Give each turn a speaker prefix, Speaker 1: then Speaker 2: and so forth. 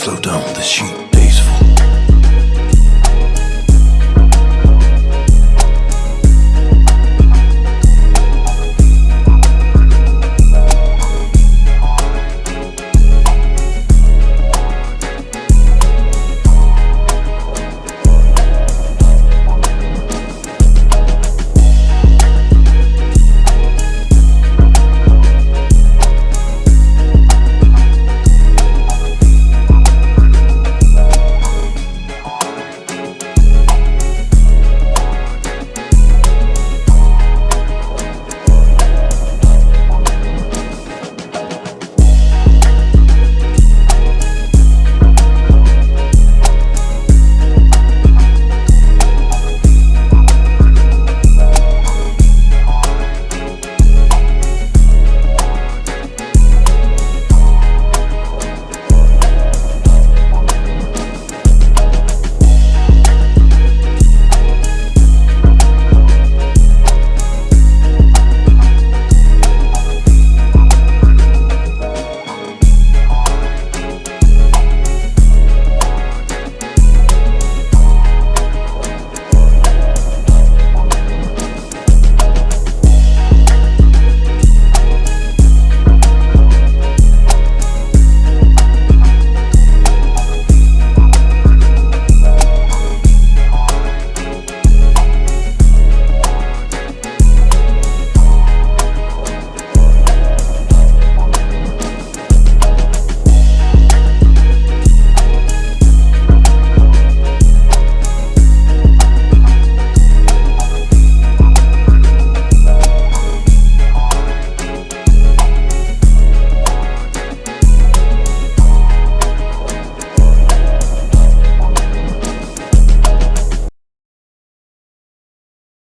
Speaker 1: Slow down the sheep.